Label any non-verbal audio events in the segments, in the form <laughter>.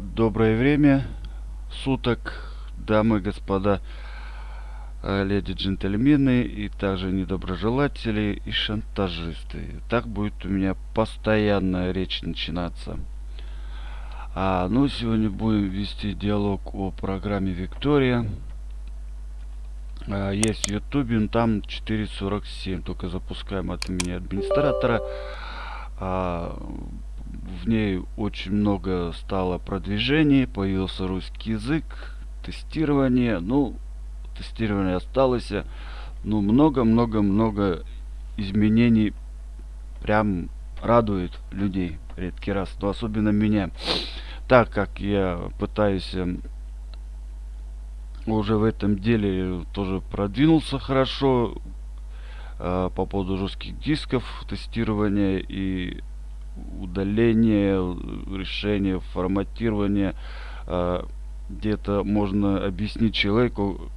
Доброе время суток, дамы и господа, а, леди джентльмены и также недоброжелатели и шантажисты. Так будет у меня постоянная речь начинаться. А, ну, сегодня будем вести диалог о программе Виктория. А, есть в Ютубе, там 4.47, только запускаем от имени администратора. А, в ней очень много стало продвижений, появился русский язык, тестирование, ну, тестирование осталось, ну, много-много-много изменений прям радует людей редкий раз, но особенно меня, так как я пытаюсь эм, уже в этом деле тоже продвинулся хорошо э, по поводу жестких дисков тестирования и удаление, решение, форматирование. А, где-то можно объяснить человеку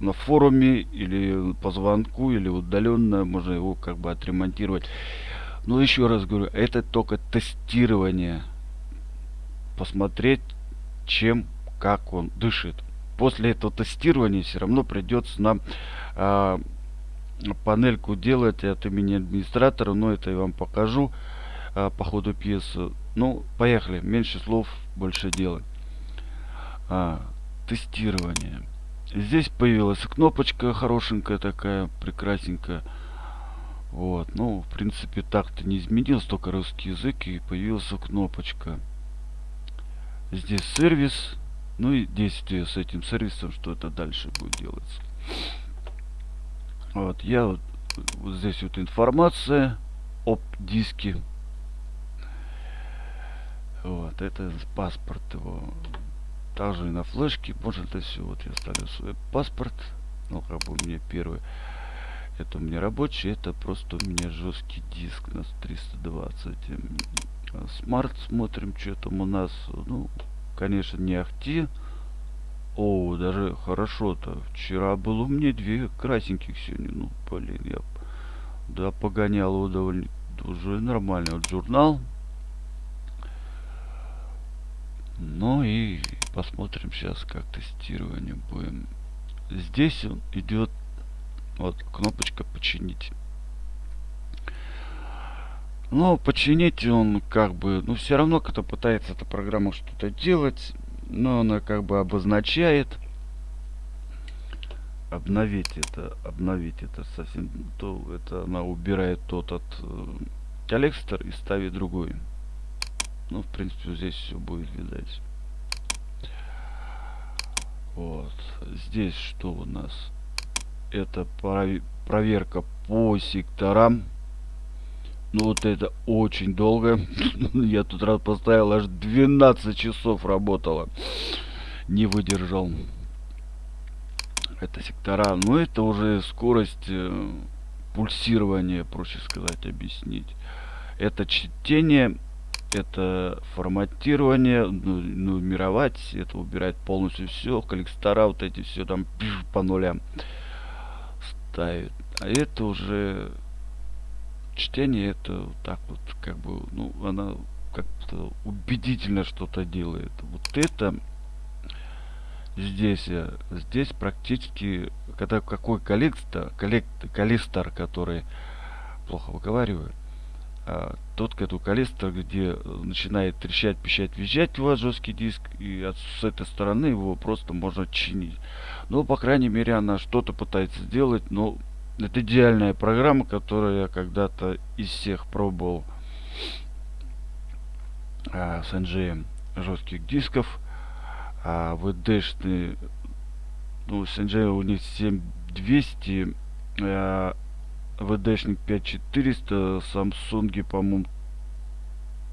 на форуме или по звонку, или удаленно, можно его как бы отремонтировать. Но еще раз говорю, это только тестирование. Посмотреть, чем, как он дышит. После этого тестирования все равно придется нам э, панельку делать от имени администратора, но это я вам покажу а, по ходу пьесы. Ну, поехали. Меньше слов, больше дела. А, тестирование. Здесь появилась кнопочка хорошенькая такая, прекрасненькая. Вот, ну, в принципе, так-то не изменилось, только русский язык и появилась кнопочка. Здесь сервис, ну и действие с этим сервисом, что это дальше будет делаться. Вот, я вот, вот здесь вот информация об диске вот, это паспорт его. Также и на флешке можно это все. Вот я ставлю свой паспорт. Ну, как бы у меня первый. Это у меня рабочий, это просто у меня жесткий диск на 320. Смарт смотрим, что там у нас. Ну, конечно, не ахти. О, даже хорошо-то. Вчера было меня две красненьких сегодня. Ну, блин, я да погонял его довольно уже нормально. Вот журнал ну и посмотрим сейчас, как тестирование будем. Здесь он идет, вот кнопочка починить. Но починить он как бы, ну все равно, когда пытается эта программа что-то делать, но она как бы обозначает. Обновить это, обновить это совсем, то это она убирает тот от э, коллектор и ставит другой. Ну, в принципе, здесь все будет видать. Вот. Здесь что у нас? Это проверка по секторам. Ну, вот это очень долго. <laughs> Я тут раз поставил, аж 12 часов работала. Не выдержал. Это сектора. Но ну, это уже скорость э, пульсирования, проще сказать, объяснить. Это чтение это форматирование, ну, нумеровать, это убирать полностью все, коллектора вот эти все там по нулям ставит. А это уже чтение, это вот так вот, как бы, ну, она как-то убедительно что-то делает. Вот это здесь, здесь практически, когда какой коллектор, коллектор, коллектор, который плохо выговаривает, а, тот катукалистр, где э, начинает трещать, пищать, визжать у вас жесткий диск, и от, с этой стороны его просто можно чинить. Ну, по крайней мере, она что-то пытается сделать, но это идеальная программа, которую я когда-то из всех пробовал а, с NGM жестких дисков. А VD-шные, ну, с NGM у них 7200, а, VD-шник 5400, Samsung, по-моему,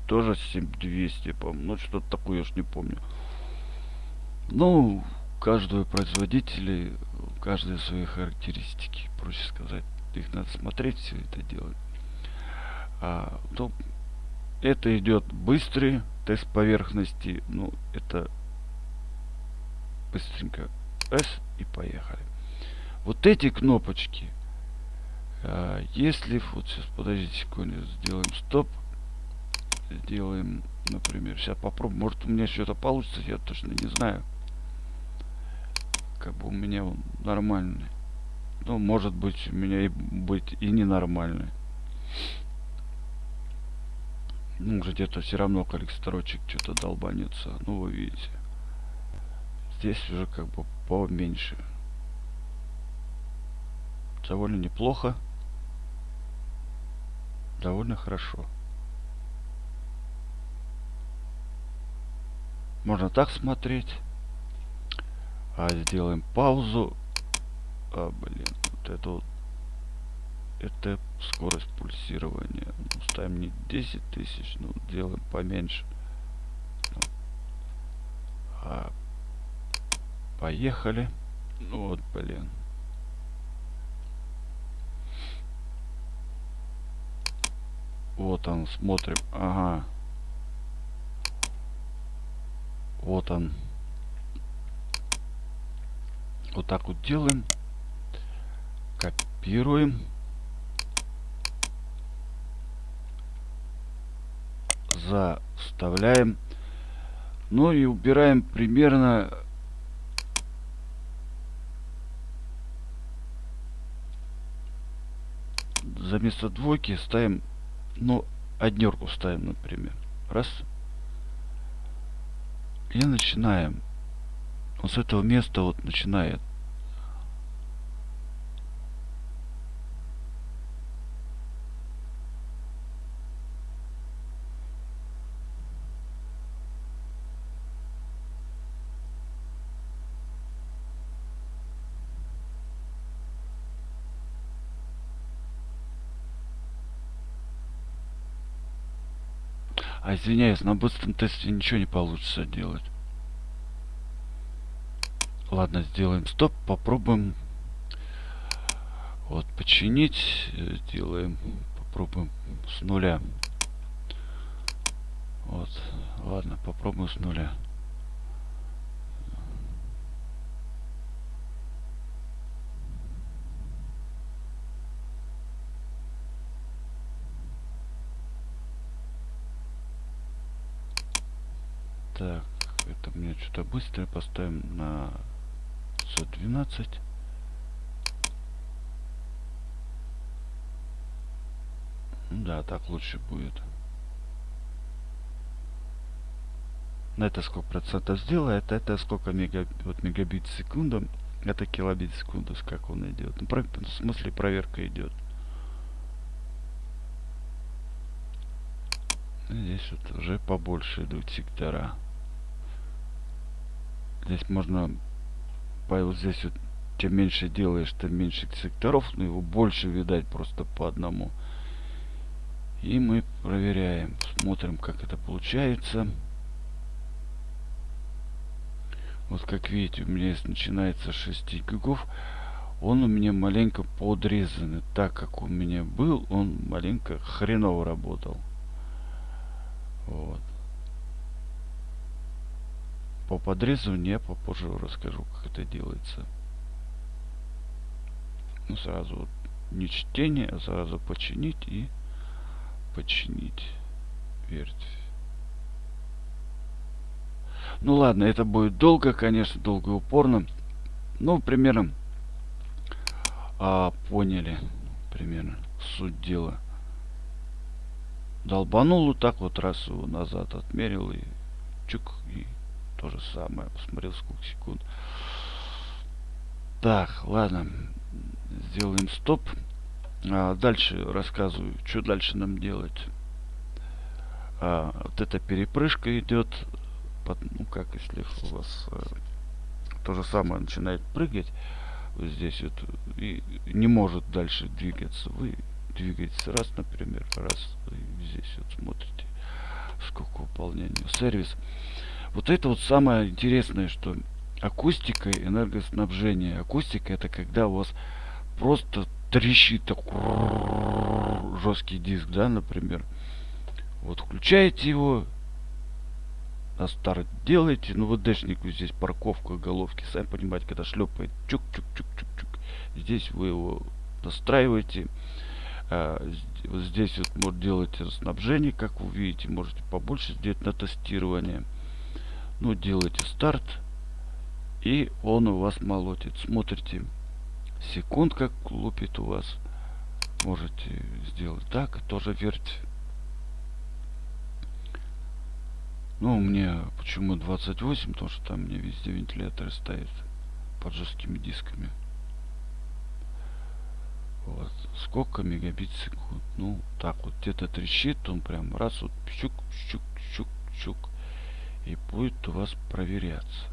тоже 7200, по-моему. Ну, что-то такое, я ж не помню. Ну, каждого производителя, каждые свои характеристики, проще сказать. Их надо смотреть, все это делать. А, ну, это идет быстрый тест поверхности. Ну, это быстренько. S и поехали. Вот эти кнопочки а, если вот сейчас подождите секунду сделаем стоп сделаем например. Сейчас попробую. Может у меня что-то получится, я точно не знаю. Как бы у меня он нормальный. Ну, может быть, у меня и быть и ненормальный. Ну, где-то все равно коллекторочек что-то долбанется. Ну, вы видите. Здесь уже как бы поменьше. Довольно неплохо. Довольно хорошо. Можно так смотреть. А сделаем паузу. А, блин, вот это вот. Это скорость пульсирования. Ну, ставим не 10 тысяч, ну, делаем поменьше. А, поехали. Ну, вот, блин. Вот он, смотрим. Ага. Вот он. Вот так вот делаем. Копируем. Заставляем. Ну и убираем примерно за место двойки ставим, ну, однерку ставим, например. Раз. И начинаем. Он с этого места вот начинает. А извиняюсь, на быстром тесте ничего не получится делать. Ладно, сделаем стоп, попробуем вот починить, делаем, попробуем с нуля. Вот, ладно, попробуем с нуля. Так, это мне что-то быстро поставим на 512. Да, так лучше будет. На это сколько процентов сделает, это сколько мега, вот мегабит в секунду, это килобит в секунду, как он идет. Ну, в смысле проверка идет. Здесь вот уже побольше идут сектора. Здесь можно вот здесь вот чем меньше делаешь, тем меньше секторов, но его больше видать просто по одному. И мы проверяем, смотрим, как это получается. Вот как видите, у меня здесь начинается 6 гигов. Он у меня маленько подрезанный. Так как у меня был, он маленько хреново работал. Вот. По подрезыванию я попозже расскажу, как это делается. Ну, сразу не чтение, а сразу починить и починить ветвь. Ну ладно, это будет долго, конечно, долго и упорно. Ну, примерно а, поняли примерно суть дела. Долбанул вот так вот раз его назад отмерил и чук и то же самое. Посмотрел сколько секунд. Так, ладно. Сделаем стоп. А дальше рассказываю, что дальше нам делать. А, вот эта перепрыжка идет. Под, ну как, если у вас а, то же самое начинает прыгать. Вот здесь вот. И не может дальше двигаться. Вы двигаетесь раз, например, раз. И здесь вот смотрите, сколько выполнения. Сервис. Вот это вот самое интересное, что акустика и энергоснабжение. Акустика это когда у вас просто трещит такой жесткий диск, да, например. Вот включаете его, на старт делаете, ну вот дэшнику здесь парковка головки, сами понимаете, когда шлепает чук-чук-чук-чук-чук. Здесь вы его настраиваете. А, здесь вот может делать снабжение, как вы видите, можете побольше сделать на тестирование. Ну, делайте старт, и он у вас молотит. Смотрите, секунд как лупит у вас. Можете сделать так, тоже верть. Ну, меня почему 28, потому что там мне везде вентиляторы стоят под жесткими дисками. Вот. Сколько мегабит секунд? Ну, так вот где-то трещит, он прям раз вот щук, щук, щук, щук. И будет у вас проверяться.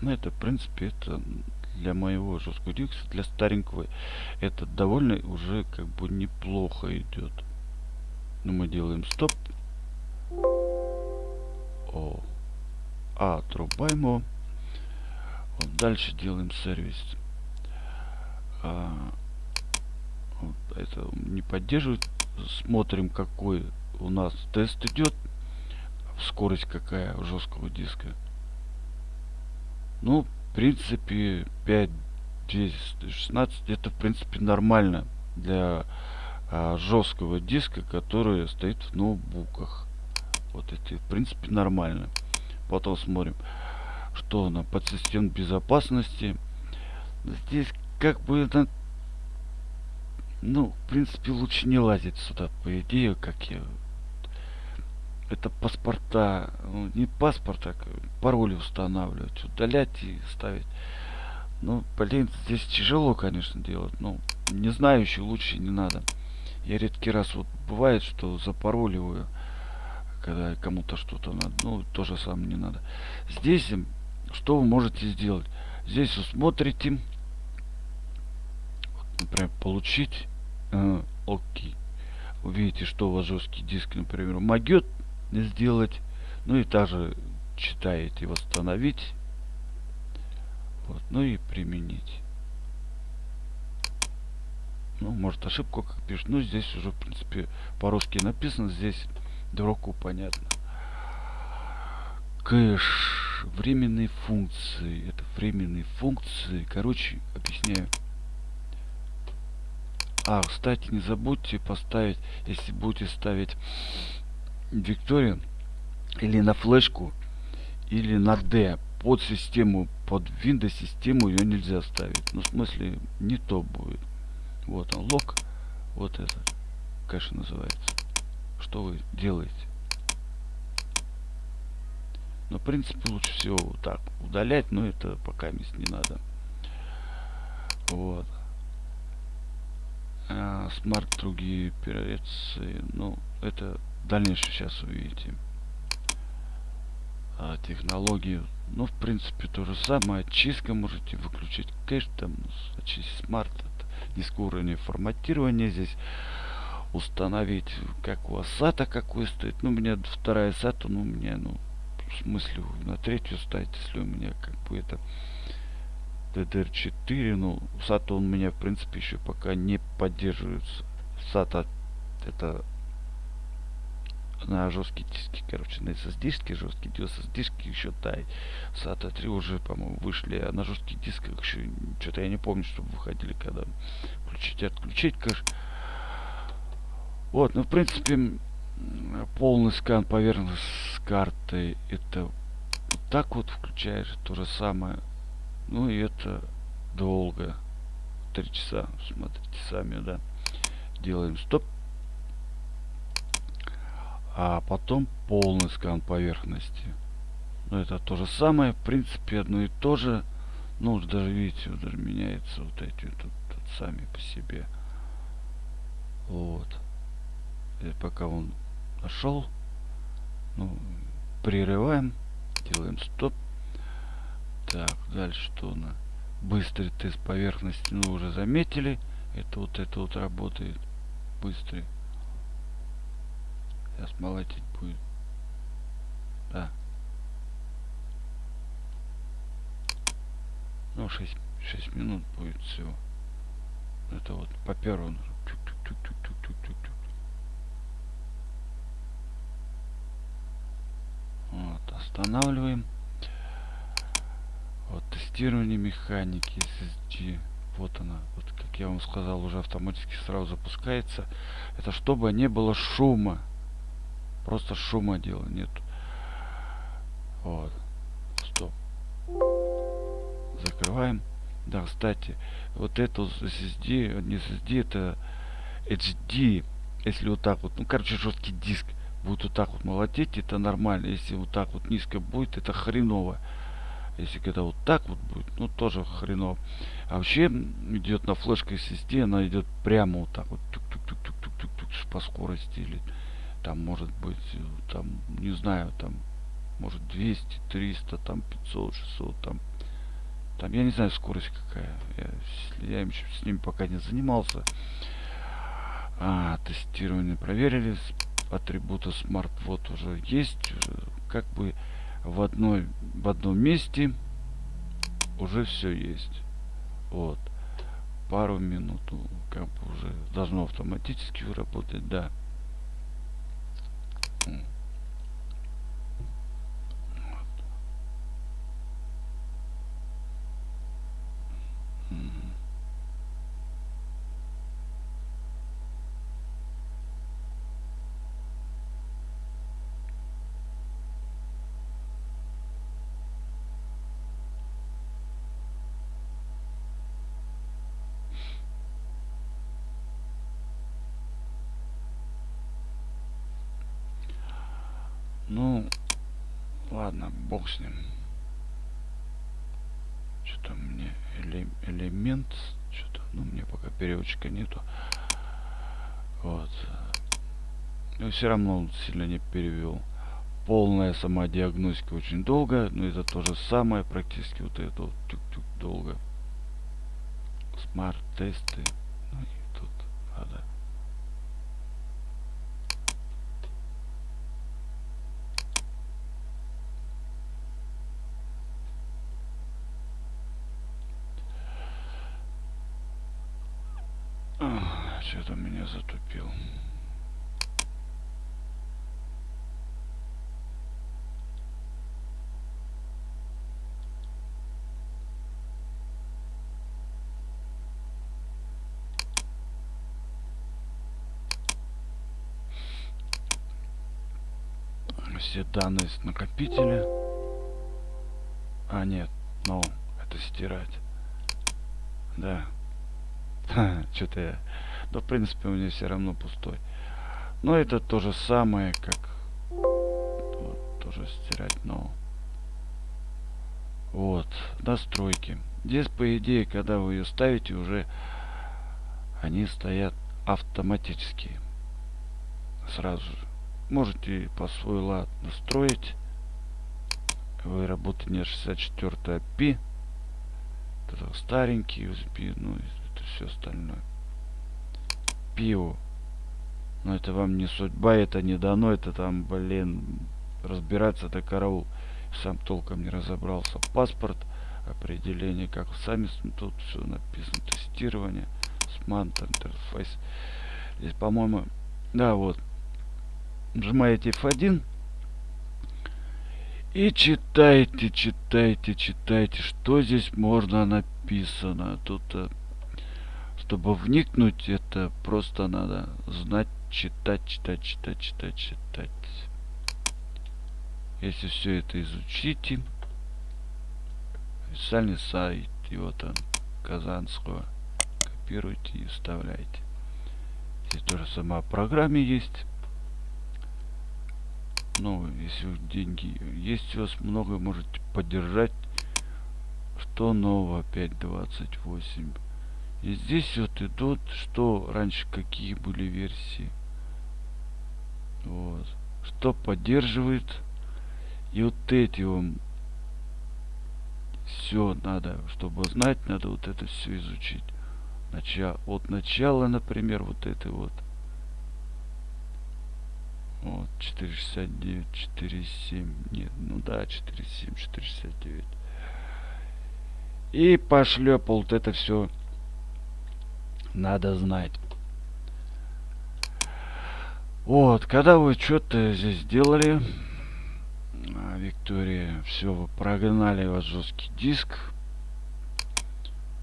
Ну, это, в принципе, это для моего жесткого диска, для старенького, это довольно уже как бы неплохо идет. Но ну, мы делаем стоп. О. А, отрубаем Вот дальше делаем сервис. А, вот это не поддерживает. Смотрим, какой у нас тест идет. Скорость какая жесткого диска. Ну, в принципе, 5, 10, 16 это, в принципе, нормально для а, жесткого диска, который стоит в ноутбуках. Вот это, в принципе, нормально. Потом смотрим, что на подсистем безопасности. Здесь как бы это... Ну, в принципе, лучше не лазить сюда, по идее, как я... Это паспорта, ну, не паспорт, а пароли устанавливать, удалять и ставить. Ну, блин, здесь тяжело, конечно, делать. Ну, не знающий лучше не надо. Я редкий раз вот бывает, что запароливаю, когда кому-то что-то надо. Ну, то же самое не надо. Здесь, что вы можете сделать? Здесь вы смотрите, вот, например, получить э, окей. Вы видите, что у вас жесткий диск, например, могет сделать. Ну и также читаете восстановить. Вот, ну и применить ну, может ошибку как пишет. Ну, здесь уже, в принципе, по-русски написано. Здесь дураку понятно. Кэш. Временные функции. Это временные функции. Короче, объясняю. А, кстати, не забудьте поставить, если будете ставить Викторию или на флешку, или на D под систему, под Windows систему ее нельзя ставить. Ну, в смысле, не то будет. Вот он, лог. Вот это, конечно, называется. Что вы делаете? Но, в принципе, лучше всего вот так удалять, но это пока мест не надо. Вот. А, SMART другие операции. Ну, это дальнейшее сейчас увидите. А, технологии. Ну, в принципе, то же самое. Очистка можете выключить кэш, там, очистить SMART низкого уровня форматирования здесь установить как у вас SATA какой стоит ну у меня вторая SATA ну у меня ну в смысле на третью ставить если у меня как бы это DDR4 ну SATA он у меня в принципе еще пока не поддерживается SATA это на жесткие диски, короче, на SSD-шки, жесткие SSD-шки еще тай. SATA 3 уже, по-моему, вышли, а на жестких дисках еще что-то я не помню, чтобы выходили, когда включить и отключить кэш. Вот, ну, в принципе, полный скан поверхности с картой, это так вот включаешь, то же самое. Ну, и это долго. Три часа, смотрите сами, да. Делаем стоп а потом полный скан поверхности. Но это то же самое, в принципе, одно и то же. Ну, даже видите, даже меняется вот эти тут, тут сами по себе. Вот. И пока он нашел, ну, прерываем, делаем стоп. Так, дальше что на быстрый тест поверхности, ну, уже заметили. Это вот это вот работает быстрый. Сейчас молотить будет. Да. Ну, 6, 6 минут будет всего. Это вот по первому. Вот, останавливаем. Вот, тестирование механики SSD. вот она, вот как я вам сказал, уже автоматически сразу запускается. Это чтобы не было шума. Просто шума дела нет. Вот. Стоп. Закрываем. Да, кстати, вот эту SSD, не SSD, это HD. Если вот так вот, ну, короче, жесткий диск будет вот так вот молотеть, это нормально. Если вот так вот низко будет, это хреново. Если когда вот так вот будет, ну тоже хреново. А вообще идет на флешке SSD, она идет прямо вот так вот, тук -тук -тук -тук -тук -тук -тук, по скорости или там может быть, там, не знаю, там, может 200, 300, там 500, 600, там, там, я не знаю скорость какая. Я, я им с ними пока не занимался. А, тестирование проверили. Атрибуты Smart вот уже есть. Как бы в одной в одном месте уже все есть. Вот. Пару минут, ну, как бы уже должно автоматически работать, да. Ну, ладно, бог с ним. Что-то мне эле элемент, что-то, ну, мне пока переводчика нету. Вот. Но все равно сильно не перевел. Полная сама диагностика очень долго, но это то же самое, практически вот это вот тюк-тюк долго. Смарт-тесты. Ну и тут надо Что-то меня затупил. все данные с накопителя. А, нет, ну, это стирать. Да. <laughs> Что-то я да, в принципе, у меня все равно пустой. Но это то же самое, как... Вот, тоже стирать, но... Вот, настройки. Здесь, по идее, когда вы ее ставите, уже они стоят автоматически. Сразу же. Можете по свой лад настроить. Вы не 64 IP. Это старенький USB, ну это все остальное пиву. Но это вам не судьба, это не дано, это там, блин, разбираться до караул. Сам толком не разобрался. Паспорт, определение, как сами тут все написано, тестирование, смант, интерфейс. Здесь, по-моему, да, вот, нажимаете F1 и читайте, читайте, читайте, что здесь можно написано. Тут э, чтобы вникнуть, это просто надо знать, читать, читать, читать, читать, читать. Если все это изучите, официальный сайт, и вот он, Казанского, копируйте и вставляйте. Здесь тоже сама программе есть. Ну, если деньги есть у вас много, можете поддержать. Что нового 5.28? И здесь вот идут, что раньше какие были версии. Вот. Что поддерживает. И вот эти вам все надо, чтобы знать, надо вот это все изучить. Начало, от начала, например, вот это вот. Вот, 469, 47, нет, ну да, 47, 469. И пошлепал вот это все надо знать. Вот, когда вы что-то здесь сделали, а, Виктория, все, вы прогнали ваш жесткий диск.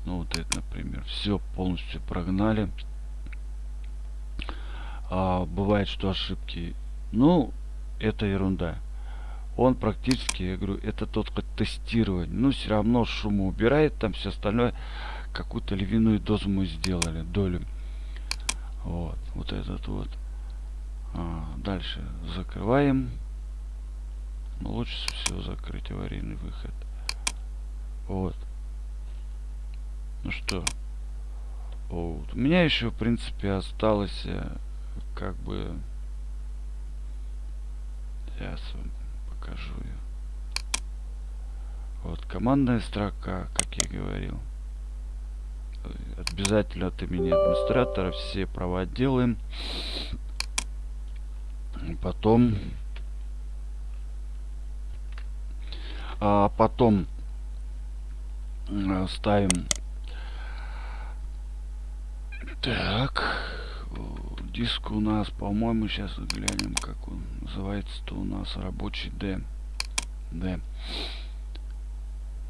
Ну вот это, например. Все полностью прогнали. А, бывает, что ошибки. Ну, это ерунда. Он практически, я говорю, это только тестирование. Ну, все равно шума убирает, там все остальное. Какую-то львиную дозу мы сделали, долю. Вот, вот этот вот. А, дальше закрываем. Ну, лучше всего закрыть аварийный выход. Вот. Ну что. Вот. У меня еще, в принципе, осталось э, как бы... Сейчас вам покажу ее. Вот, командная строка, как я говорил. Обязательно от имени администратора все права делаем. Потом... А потом ставим так диск у нас, по-моему, сейчас глянем, как он называется-то у нас рабочий D. D.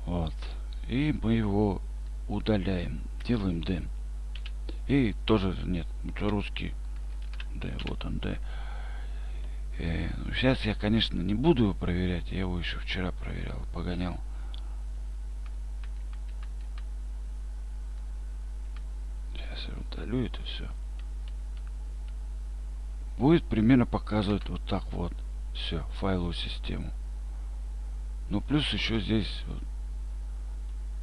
Вот. И мы его удаляем. Делаем D. И тоже нет, русский D. Вот он D. Э, ну, сейчас я, конечно, не буду его проверять. Я его еще вчера проверял, погонял. Сейчас я удалю это все будет примерно показывать вот так вот все файловую систему ну плюс еще здесь вот,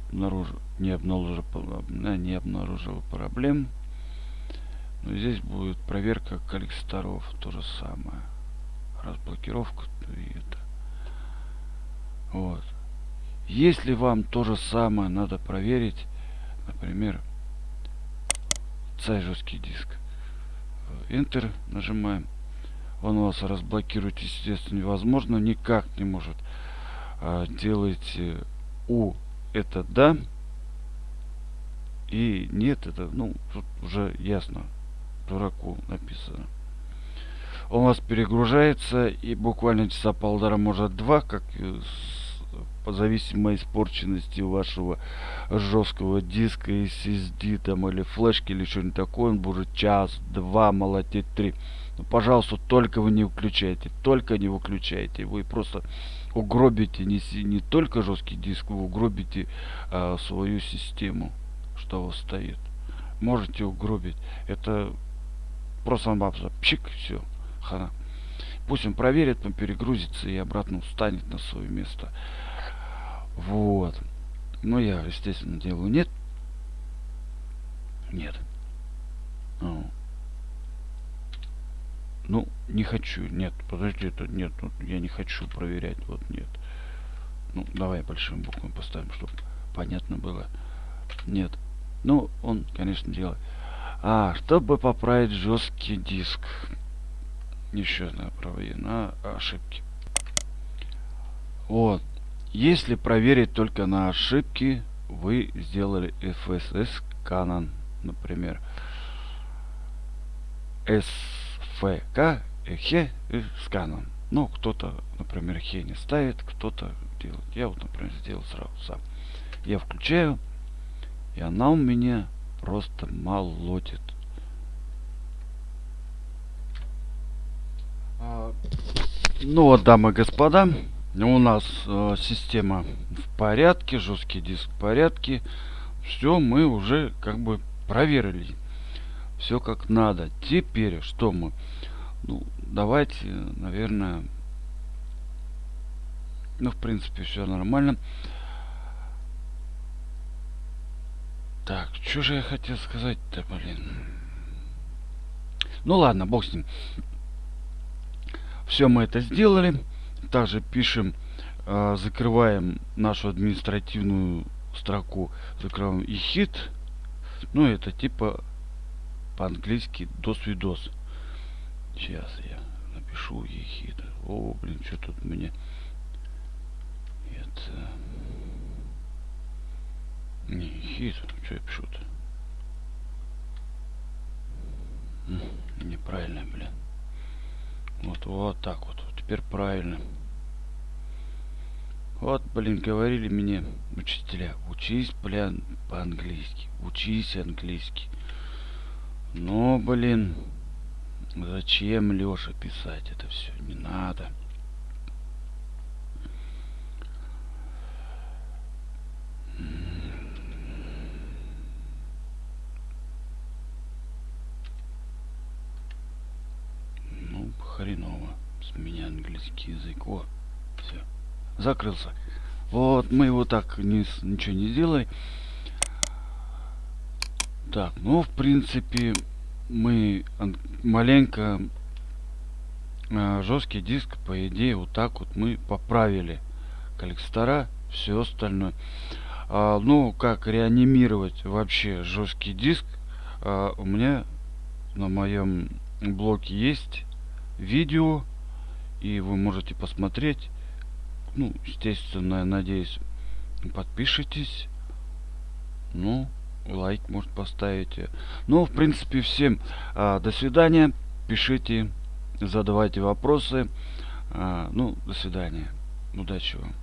обнаружил не обнаружил не обнаружил проблем но здесь будет проверка коллекторов то же самое разблокировка и это вот если вам то же самое надо проверить например цей жесткий диск Enter нажимаем. Он у вас разблокирует, естественно, невозможно. Никак не может. А, делайте у это да. И нет, это, ну, тут уже ясно. Дураку написано. Он у вас перегружается и буквально часа полтора, может два, как по зависимой испорченности вашего жесткого диска, SSD там или флешки или что-нибудь такое, он будет час, два, молотеть три. Но, ну, пожалуйста, только вы не выключайте, только не выключайте. Вы просто угробите не, не только жесткий диск, вы угробите а, свою систему, что у вас стоит. Можете угробить. Это просто пшик, все, хана. Пусть он проверит, он перегрузится и обратно встанет на свое место. Вот. Но я, естественно, делаю нет. Нет. Ну, ну не хочу. Нет, подожди, это нет. Ну, я не хочу проверять. Вот нет. Ну, давай большим буквами поставим, чтобы понятно было. Нет. Ну, он, конечно, делает. А, чтобы поправить жесткий диск. Еще одна на ошибки. Вот. Если проверить только на ошибки, вы сделали FSS Canon, например. SFK, Хе с Canon. Ну, кто-то, например, Хе не ставит, кто-то делает. Я вот, например, сделал сразу сам. Я включаю, и она у меня просто молотит. А, ну вот, дамы и господа, у нас э, система в порядке, жесткий диск в порядке. Все мы уже как бы проверили. Все как надо. Теперь что мы? Ну, давайте, наверное... Ну, в принципе, все нормально. Так, что же я хотел сказать-то, блин? Ну ладно, бог с ним. Все мы это сделали также пишем э, закрываем нашу административную строку закрываем и хит ну это типа по-английски dos видос сейчас я напишу ехид о блин что тут мне это? Не хит что я пишу-то? Неправильно блин. Вот вот так вот теперь правильно. Вот, блин, говорили мне учителя, учись, блин, по-английски, учись английский. Но, блин, зачем Леша писать это все? Не надо. Ну, хреново. С меня английский язык. О, все закрылся. Вот, мы его так не, ничего не сделали. Так, ну, в принципе, мы маленько э, жесткий диск, по идее, вот так вот мы поправили коллекстора, все остальное. А, ну, как реанимировать вообще жесткий диск, а, у меня на моем блоке есть видео, и вы можете посмотреть ну, естественно, надеюсь, подпишитесь. Ну, лайк, может, поставите. Ну, в принципе, всем а, до свидания. Пишите, задавайте вопросы. А, ну, до свидания. Удачи вам.